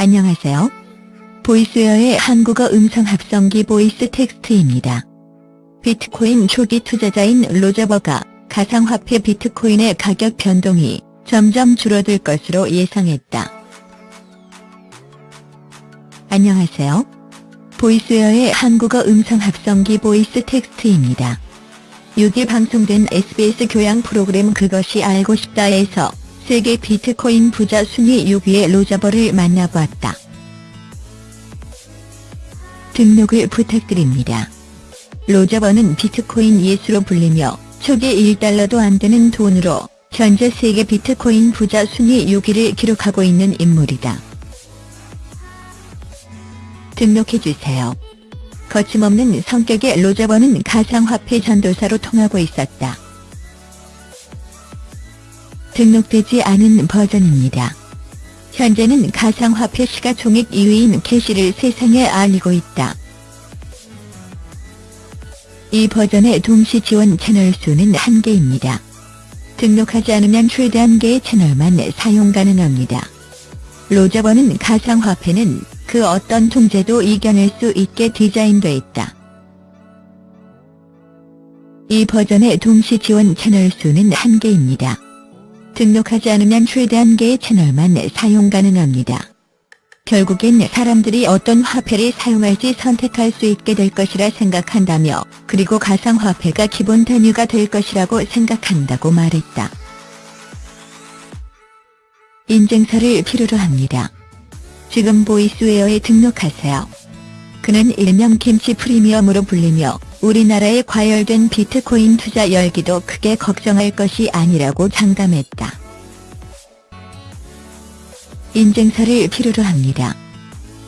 안녕하세요. 보이스웨어의 한국어 음성 합성기 보이스 텍스트입니다. 비트코인 초기 투자자인 로저버가 가상화폐 비트코인의 가격 변동이 점점 줄어들 것으로 예상했다. 안녕하세요. 보이스웨어의 한국어 음성 합성기 보이스 텍스트입니다. 6일 방송된 SBS 교양 프로그램 그것이 알고 싶다에서 세계 비트코인 부자 순위 6위의 로저버를 만나보았다. 등록을 부탁드립니다. 로저버는 비트코인 예수로 불리며 초기 1달러도 안 되는 돈으로 현재 세계 비트코인 부자 순위 6위를 기록하고 있는 인물이다. 등록해주세요. 거침없는 성격의 로저버는 가상화폐 전도사로 통하고 있었다. 등록되지 않은 버전입니다. 현재는 가상화폐 시가 총액 2위인 캐시를 세상에 알리고 있다. 이 버전의 동시 지원 채널 수는 한개입니다 등록하지 않으면 최대 한개의 채널만 사용 가능합니다. 로저버는 가상화폐는 그 어떤 통제도 이겨낼 수 있게 디자인돼 있다. 이 버전의 동시 지원 채널 수는 한개입니다 등록하지 않으면 최대 한 개의 채널만 사용 가능합니다. 결국엔 사람들이 어떤 화폐를 사용할지 선택할 수 있게 될 것이라 생각한다며 그리고 가상화폐가 기본 단위가 될 것이라고 생각한다고 말했다. 인증서를 필요로 합니다. 지금 보이스웨어에 등록하세요. 그는 일명 김치 프리미엄으로 불리며 우리나라에 과열된 비트코인 투자 열기도 크게 걱정할 것이 아니라고 장담했다. 인증서를 필요로 합니다.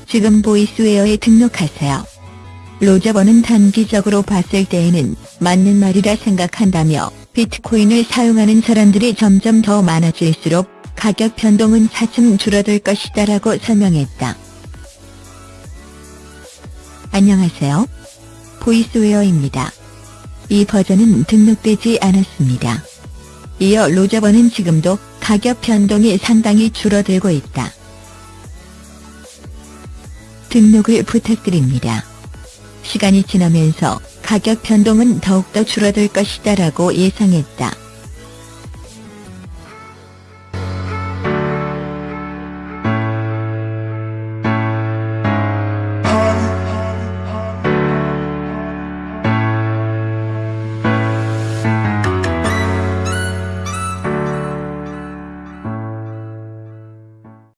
지금 보이스웨어에 등록하세요. 로저버는 단기적으로 봤을 때에는 맞는 말이라 생각한다며 비트코인을 사용하는 사람들이 점점 더 많아질수록 가격 변동은 차츰 줄어들 것이다 라고 설명했다. 안녕하세요. 보이스웨어입니다. 이 버전은 등록되지 않았습니다. 이어 로저버는 지금도 가격 변동이 상당히 줄어들고 있다. 등록을 부탁드립니다. 시간이 지나면서 가격 변동은 더욱더 줄어들 것이다 라고 예상했다.